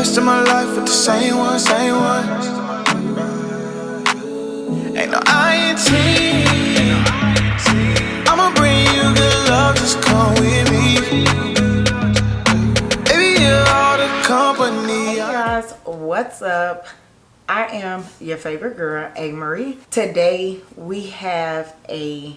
rest of my life with the same one, same one. Ain't no INT. I'ma bring you good love, just come with me. Baby, you're all the company. Hey guys, what's up? I am your favorite girl, A. Marie. Today we have a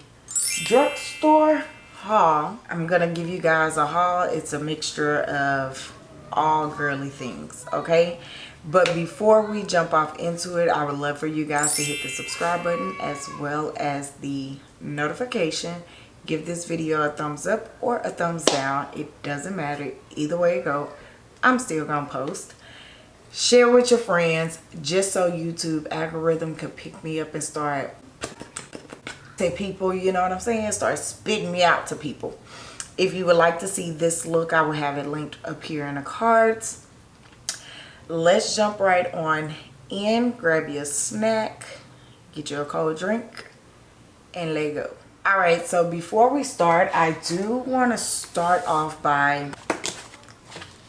drugstore haul. I'm gonna give you guys a haul. It's a mixture of all girly things, okay? But before we jump off into it, I would love for you guys to hit the subscribe button as well as the notification. Give this video a thumbs up or a thumbs down. It doesn't matter. Either way it go, I'm still gonna post share with your friends just so youtube algorithm could pick me up and start to people you know what i'm saying start spitting me out to people if you would like to see this look i will have it linked up here in the cards. Let's jump right on in grab your snack get you a cold drink and let go. All right so before we start i do want to start off by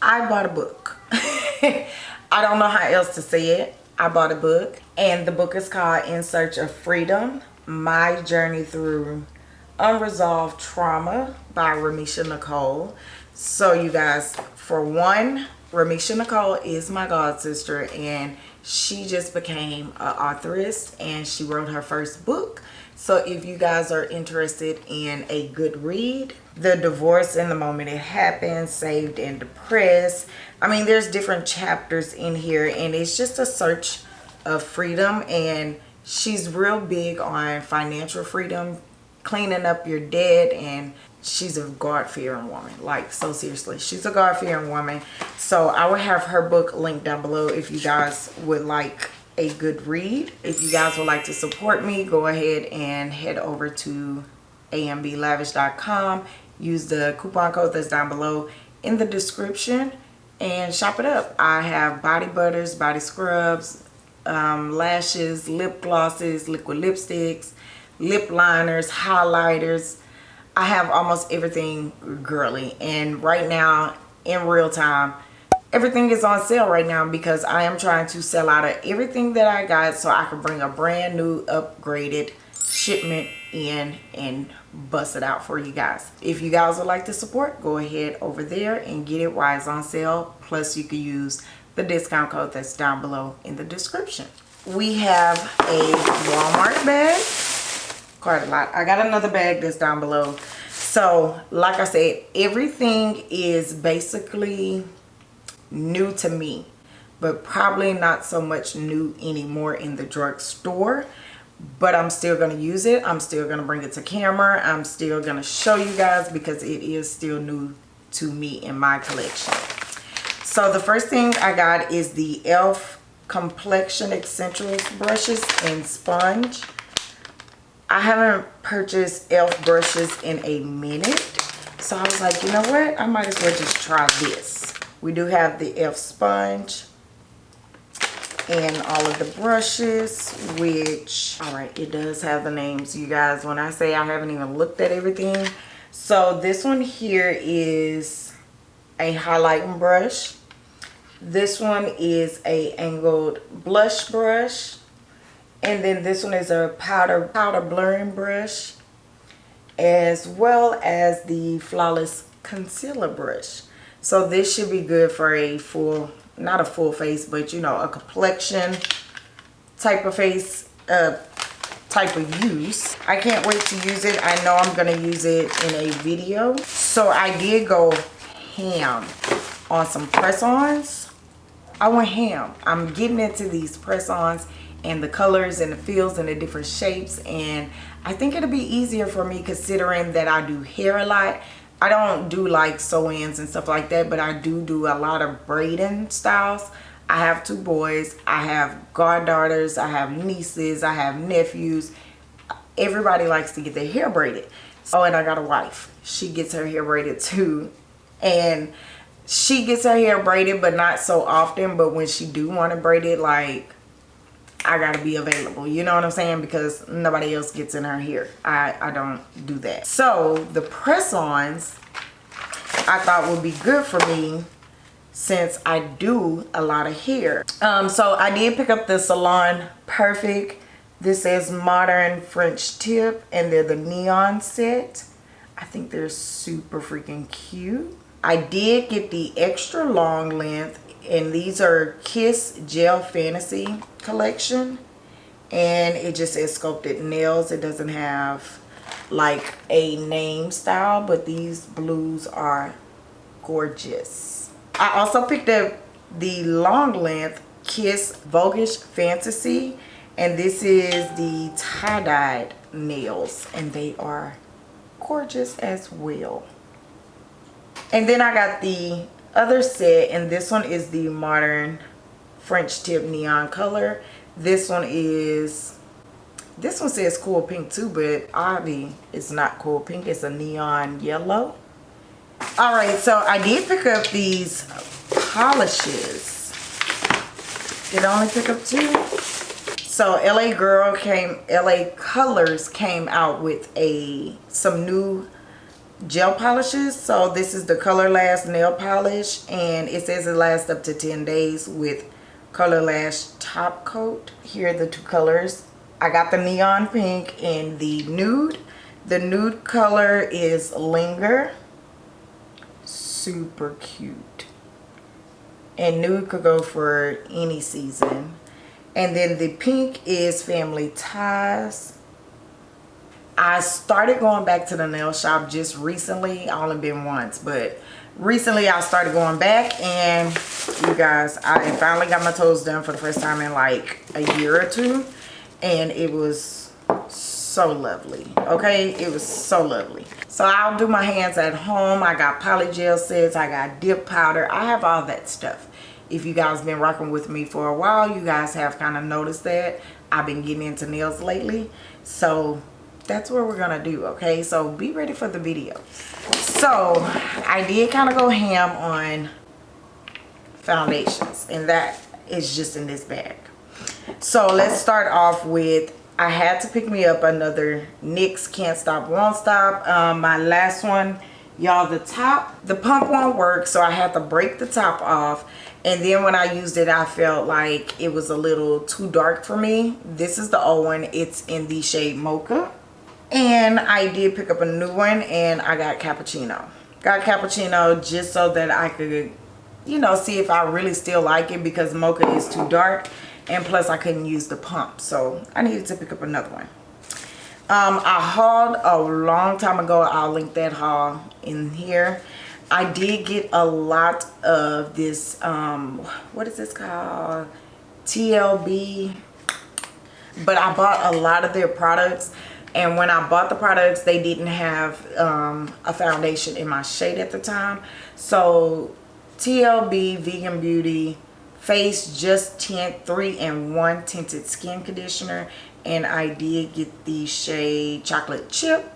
i bought a book. I don't know how else to say it. I bought a book and the book is called In Search of Freedom, My Journey Through Unresolved Trauma by Ramisha Nicole. So you guys, for one, Ramisha Nicole is my god sister and she just became an authoress and she wrote her first book. So if you guys are interested in a good read, the divorce in the moment it happened, saved and depressed, I mean, there's different chapters in here and it's just a search of freedom and she's real big on financial freedom, cleaning up your dead and she's a God-fearing woman. Like, so seriously, she's a God-fearing woman. So I will have her book linked down below if you guys would like a good read. If you guys would like to support me, go ahead and head over to amblavish.com. Use the coupon code that's down below in the description and shop it up. I have body butters, body scrubs, um, lashes, lip glosses, liquid lipsticks, lip liners, highlighters. I have almost everything girly. And right now, in real time, everything is on sale right now because I am trying to sell out of everything that I got so I can bring a brand new upgraded shipment in and bust it out for you guys if you guys would like to support go ahead over there and get it while it's on sale plus you can use the discount code that's down below in the description we have a walmart bag quite a lot i got another bag that's down below so like i said everything is basically new to me but probably not so much new anymore in the drugstore but I'm still going to use it. I'm still going to bring it to camera. I'm still going to show you guys because it is still new to me in my collection. So the first thing I got is the e.l.f. Complexion Essentials brushes and sponge. I haven't purchased e.l.f. brushes in a minute. So I was like, you know what? I might as well just try this. We do have the e.l.f. sponge and all of the brushes which all right it does have the names you guys when i say i haven't even looked at everything so this one here is a highlighting brush this one is a angled blush brush and then this one is a powder powder blurring brush as well as the flawless concealer brush. So this should be good for a full not a full face but you know a complexion type of face uh type of use. I can't wait to use it. I know i'm gonna use it in a video. So i did go ham on some press-ons. I went ham. I'm getting into these press-ons and the colors and the feels and the different shapes and i think it'll be easier for me considering that i do hair a lot I don't do like sew-ins and stuff like that, but I do do a lot of braiding styles. I have two boys. I have goddaughters. I have nieces. I have nephews. Everybody likes to get their hair braided. Oh, and I got a wife. She gets her hair braided too. And she gets her hair braided, but not so often. But when she do want to braid it, like I gotta be available. You know what I'm saying? Because nobody else gets in her hair. I, I don't do that. So the press-ons I thought would be good for me since I do a lot of hair. Um, so I did pick up the Salon Perfect. This is Modern French Tip and they're the neon set. I think they're super freaking cute. I did get the extra long length and these are Kiss Gel Fantasy collection and it just says sculpted nails. It doesn't have like a name style but these blues are gorgeous. I also picked up the long length Kiss Voguish Fantasy and this is the tie-dyed nails and they are gorgeous as well and then i got the other set and this one is the modern french tip neon color. This one is this one says cool pink too but obviously it's not cool pink. It's a neon yellow. All right so i did pick up these polishes. Did i only pick up two? So la girl came la colors came out with a some new gel polishes. So this is the color last nail polish and it says it lasts up to 10 days with color lash top coat. Here are the two colors. I got the neon pink and the nude. The nude color is linger. Super cute. And nude could go for any season. And then the pink is Family Ties. I started going back to the nail shop just recently. I only been once, but recently I started going back and you guys, I finally got my toes done for the first time in like a year or two. And it was so lovely. Okay, it was so lovely. So I'll do my hands at home. I got polygel sets. I got dip powder. I have all that stuff if you guys been rocking with me for a while you guys have kind of noticed that I've been getting into nails lately so that's what we're gonna do okay? So be ready for the video. So I did kind of go ham on foundations and that is just in this bag. So let's start off with I had to pick me up another NYX Can't Stop Won't Stop um, my last one. Y'all the top the pump won't work so I had to break the top off. And then when I used it I felt like it was a little too dark for me. This is the old one. It's in the shade mocha and I did pick up a new one and I got cappuccino got cappuccino just so that I could you know see if I really still like it because mocha is too dark and plus I couldn't use the pump so I needed to pick up another one um, I hauled a long time ago I'll link that haul in here I did get a lot of this, um, what is this called? TLB. But I bought a lot of their products. And when I bought the products, they didn't have um, a foundation in my shade at the time. So TLB Vegan Beauty Face Just Tint 3 and 1 Tinted Skin Conditioner. And I did get the shade Chocolate Chip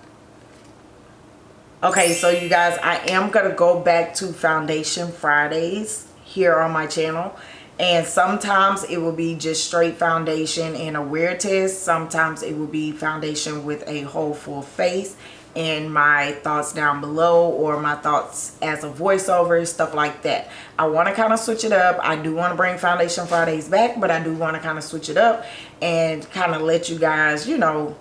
okay so you guys i am gonna go back to foundation fridays here on my channel and sometimes it will be just straight foundation and a wear test. Sometimes it will be foundation with a whole full face and my thoughts down below or my thoughts as a voiceover stuff like that. I want to kind of switch it up. I do want to bring foundation fridays back but i do want to kind of switch it up and kind of let you guys you know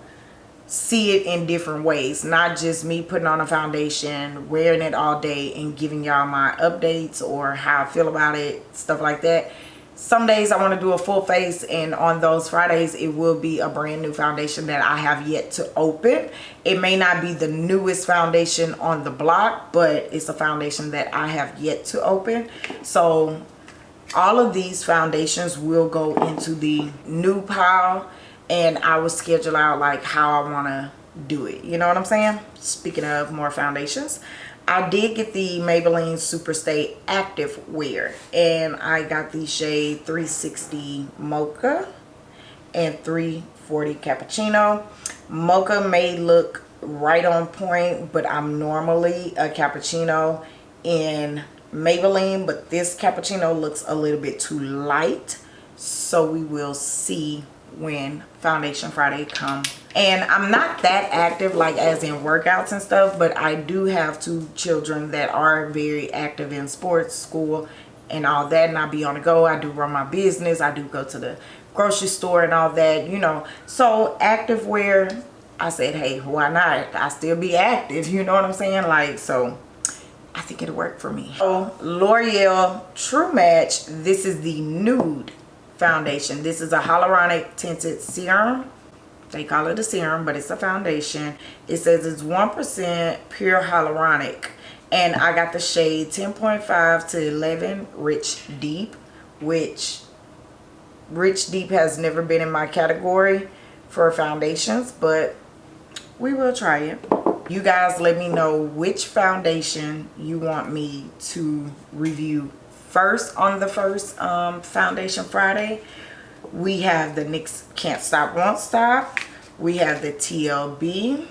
see it in different ways. Not just me putting on a foundation wearing it all day and giving y'all my updates or how I feel about it stuff like that some days I want to do a full face and on those Fridays it will be a brand new foundation that I have yet to open it may not be the newest foundation on the block but it's a foundation that I have yet to open so all of these foundations will go into the new pile and I will schedule out like how I want to do it. You know what I'm saying? Speaking of more foundations, I did get the Maybelline Superstay Active Wear and I got the shade 360 Mocha and 340 Cappuccino. Mocha may look right on point, but I'm normally a cappuccino in Maybelline, but this cappuccino looks a little bit too light. So we will see when foundation friday come and i'm not that active like as in workouts and stuff but i do have two children that are very active in sports school and all that and I be on the go. I do run my business. I do go to the grocery store and all that, you know. So active wear, I said, hey, why not? I still be active, you know what I'm saying? Like, so I think it'll work for me. So L'Oreal True Match, this is the nude foundation. This is a hyaluronic tinted serum. They call it a serum, but it's a foundation. It says it's 1% pure hyaluronic. And I got the shade 10.5 to 11 Rich Deep, which Rich Deep has never been in my category for foundations, but we will try it. You guys let me know which foundation you want me to review first on the first um, Foundation Friday. We have the NYX Can't Stop Won't Stop. We have the TLB.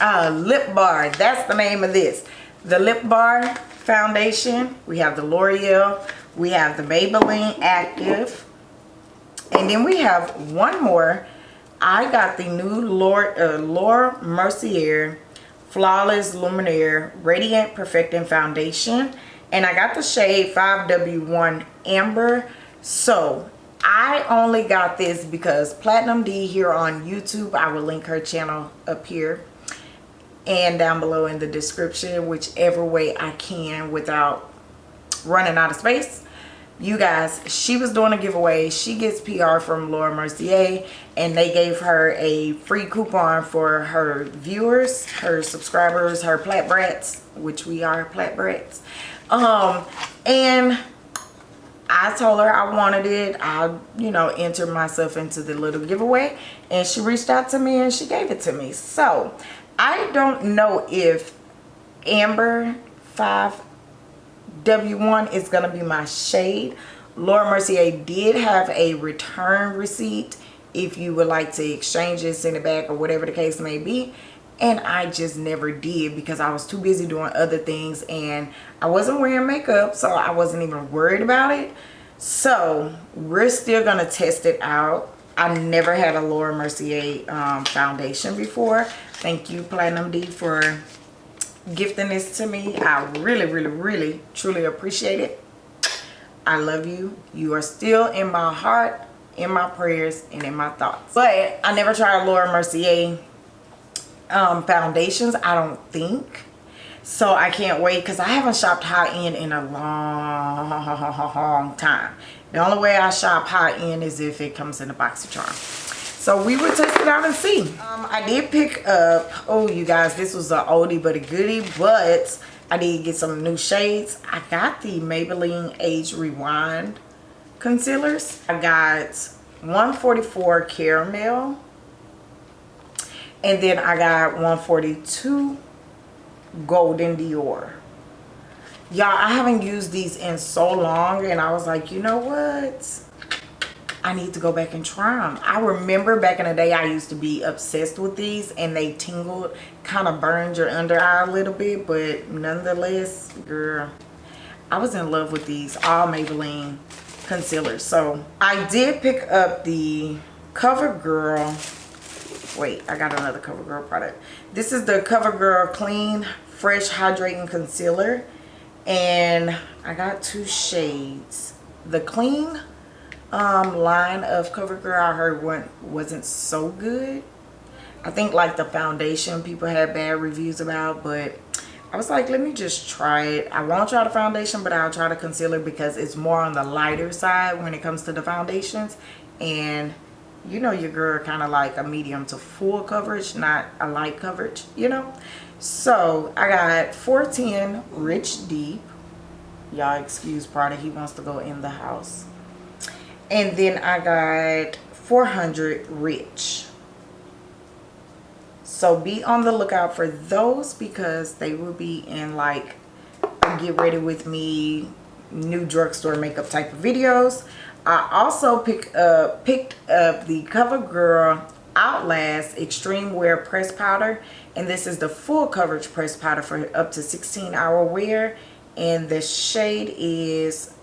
Uh, Lip Bar, that's the name of this. The Lip Bar Foundation. We have the L'Oreal. We have the Maybelline Active. And then we have one more. I got the new uh, Laura Mercier Flawless Luminaire Radiant Perfecting Foundation. And I got the shade 5W1 Amber. So I only got this because Platinum D here on YouTube. I will link her channel up here and down below in the description. Whichever way I can without running out of space you guys she was doing a giveaway she gets pr from laura mercier and they gave her a free coupon for her viewers her subscribers her plat brats which we are plat brats um and I told her I wanted it. I, you know, entered myself into the little giveaway and she reached out to me and she gave it to me. So, I don't know if Amber 5 W1 is going to be my shade. Laura Mercier did have a return receipt if you would like to exchange it, send it back, or whatever the case may be. And I just never did because I was too busy doing other things and I wasn't wearing makeup, so I wasn't even worried about it. So we're still to test it out. I never had a Laura Mercier um, foundation before. Thank you, Platinum D, for gifting this to me. I really, really, really, truly appreciate it. I love you. You are still in my heart, in my prayers, and in my thoughts. But I never tried Laura Mercier um, foundations, I don't think. So I can't wait because I haven't shopped high-end in a long time. The only way I shop high-end is if it comes in a box of BoxyCharm. So we will test it out and see. Um, I did pick up, oh you guys, this was an oldie but a goodie, but I did get some new shades. I got the Maybelline Age Rewind concealers. I got 144 Caramel. And then I got 142 Golden Dior. Y'all, I haven't used these in so long and I was like, you know what? I need to go back and try them. I remember back in the day I used to be obsessed with these and they tingled, kind of burned your under eye a little bit, but nonetheless, girl, I was in love with these all Maybelline concealers. So I did pick up the CoverGirl. Wait, I got another CoverGirl product. This is the CoverGirl Clean Fresh Hydrating Concealer. And I got two shades. The Clean um, line of CoverGirl I heard wasn't so good. I think like the foundation people had bad reviews about, but I was like, let me just try it. I won't try the foundation, but I'll try the concealer because it's more on the lighter side when it comes to the foundations. And you know your girl kind of like a medium to full coverage, not a light coverage, you know? So I got 410 Rich Deep. Y'all excuse Prada, he wants to go in the house and then I got 400 rich so be on the lookout for those because they will be in like get ready with me new drugstore makeup type of videos I also pick up picked up the CoverGirl Outlast Extreme Wear Press Powder and this is the full coverage press powder for up to 16 hour wear and the shade is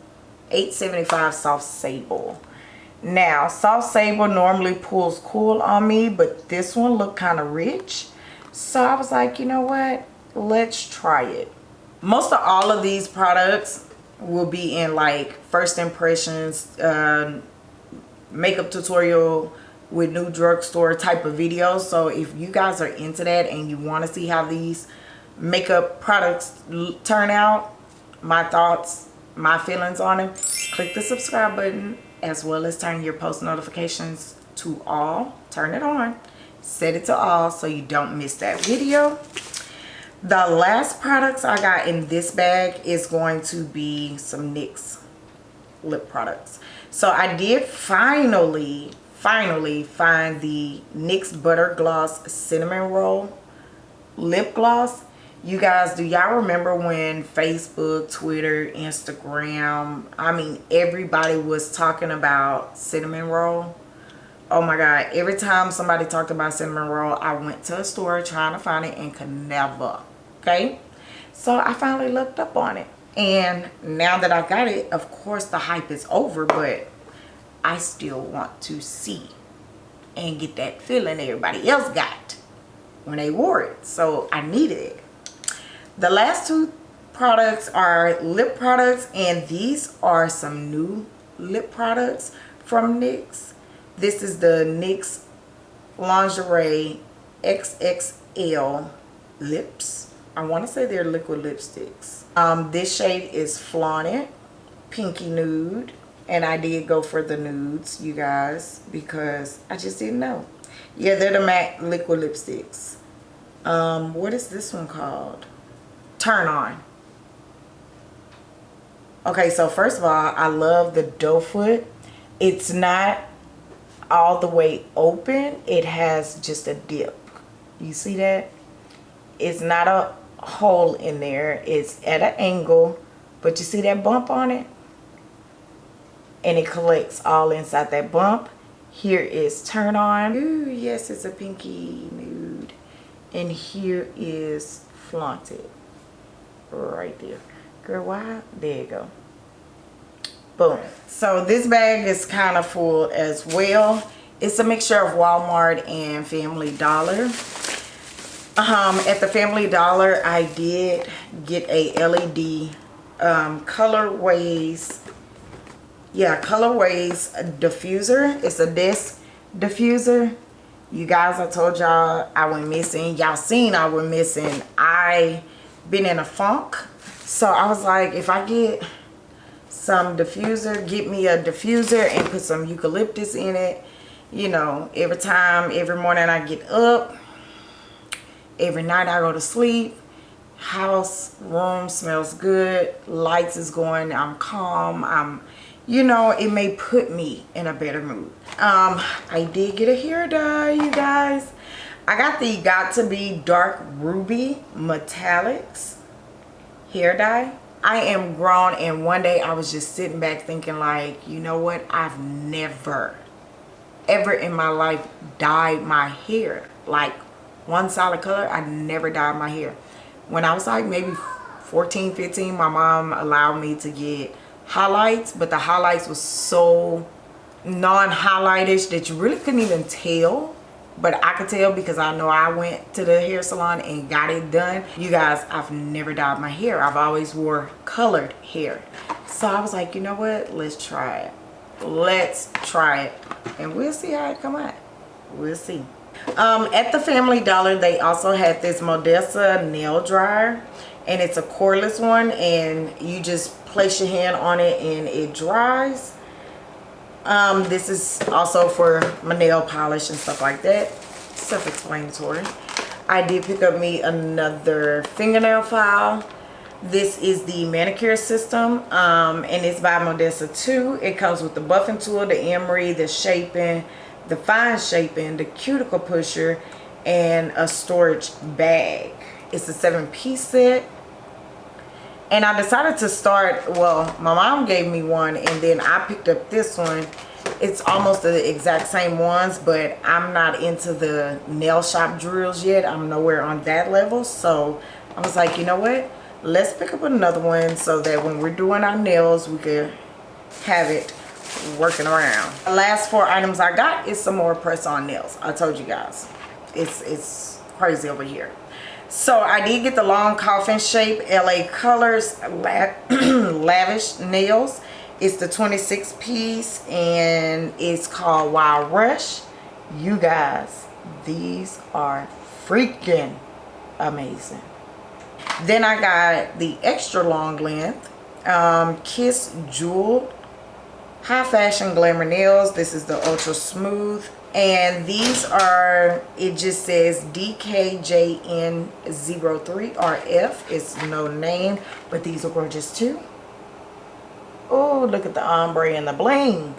875 soft sable. Now soft sable normally pulls cool on me but this one looked kind of rich so i was like you know what? Let's try it. Most of all of these products will be in like first impressions, uh, makeup tutorial with new drugstore type of videos. So if you guys are into that and you want to see how these makeup products turn out, my thoughts, my feelings on them, click the subscribe button as well as turn your post notifications to all. Turn it on. Set it to all so you don't miss that video. The last products I got in this bag is going to be some NYX lip products. So I did finally, finally find the NYX Butter Gloss Cinnamon Roll Lip Gloss. You guys, do y'all remember when Facebook, Twitter, Instagram, I mean, everybody was talking about cinnamon roll? Oh my God, every time somebody talked about cinnamon roll, I went to a store trying to find it and could never, okay? So I finally looked up on it. And now that I got it, of course the hype is over, but I still want to see and get that feeling everybody else got when they wore it. So I needed it. The last two products are lip products and these are some new lip products from NYX. This is the NYX Lingerie XXL lips. I want to say they're liquid lipsticks. Um, this shade is Flaunt Pinky Nude. And I did go for the nudes, you guys, because I just didn't know. Yeah, they're the matte liquid lipsticks. Um, what is this one called? turn on. Okay, so first of all, I love the doe foot. It's not all the way open. It has just a dip. You see that? It's not a hole in there. It's at an angle. But you see that bump on it? And it collects all inside that bump. Here is turn on. Ooh, yes, it's a pinky nude. And here is flaunted right there girl why there you go boom so this bag is kind of full as well it's a mixture of walmart and family dollar um at the family dollar i did get a led um colorways yeah colorways diffuser it's a disc diffuser you guys i told y'all i went missing y'all seen i went missing i been in a funk. So I was like, if I get some diffuser, get me a diffuser and put some eucalyptus in it. You know, every time, every morning I get up, every night I go to sleep, house, room smells good, lights is going, I'm calm, I'm, you know, it may put me in a better mood. Um, I did get a hair dye, you guys. I got the Got2b Dark Ruby Metallics hair dye. I am grown and one day I was just sitting back thinking like, you know what? I've never, ever in my life dyed my hair. Like one solid color, I never dyed my hair. When I was like maybe 14, 15, my mom allowed me to get highlights, but the highlights was so non-highlightish that you really couldn't even tell but I could tell because I know I went to the hair salon and got it done. You guys, I've never dyed my hair. I've always wore colored hair. So I was like, you know what? Let's try it. Let's try it. And we'll see how it come out. We'll see. Um, at the Family Dollar, they also had this Modessa nail dryer. And it's a cordless one. And you just place your hand on it and it dries um, this is also for my nail polish and stuff like that. Self-explanatory. I did pick up me another fingernail file. This is the manicure system um, and it's by Modessa 2. It comes with the buffing tool, the emery, the shaping, the fine shaping, the cuticle pusher, and a storage bag. It's a seven piece set. And I decided to start well my mom gave me one and then I picked up this one. It's almost the exact same ones but I'm not into the nail shop drills yet. I'm nowhere on that level. So I was like you know what? Let's pick up another one so that when we're doing our nails we can have it working around the last four items I got is some more press on nails I told you guys it's it's crazy over here So I did get the long coffin shape LA Colors Lavish Nails. It's the 26 piece and it's called Wild Rush. You guys, these are freaking amazing. Then I got the extra long length um, Kiss Jewel High Fashion Glamour Nails. This is the Ultra Smooth. And these are it just says dkjn03rf it's no name but these are gorgeous too. Oh look at the ombre and the bling.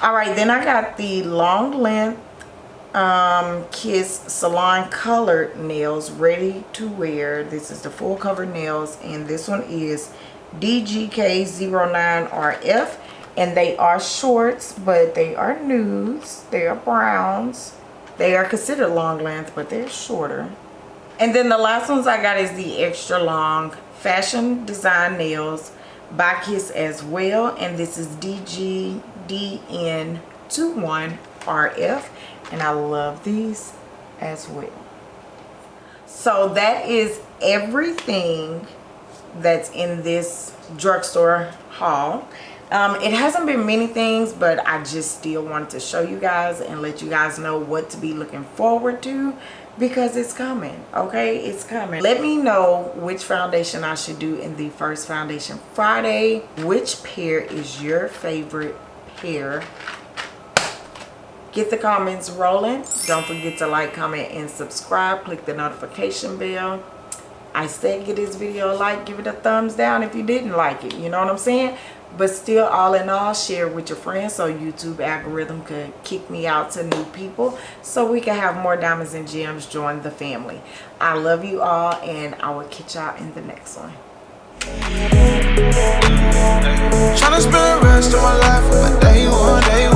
All right then i got the long length um, kiss salon colored nails ready to wear. This is the full cover nails and this one is dgk09rf and they are shorts but they are nudes. They are browns. They are considered long length but they're shorter. And then the last ones i got is the extra long fashion design nails by kiss as well. And this is dgdn21rf and i love these as well. So that is everything that's in this drugstore haul um, it hasn't been many things but i just still wanted to show you guys and let you guys know what to be looking forward to because it's coming okay? It's coming. Let me know which foundation i should do in the first foundation friday. Which pair is your favorite pair? Get the comments rolling. Don't forget to like comment and subscribe. Click the notification bell. I said give this video a like, give it a thumbs down if you didn't like it. You know what I'm saying? But still, all in all, share with your friends so YouTube algorithm could kick me out to new people so we can have more diamonds and gems join the family. I love you all and I will catch y'all in the next one. Spend the rest of my life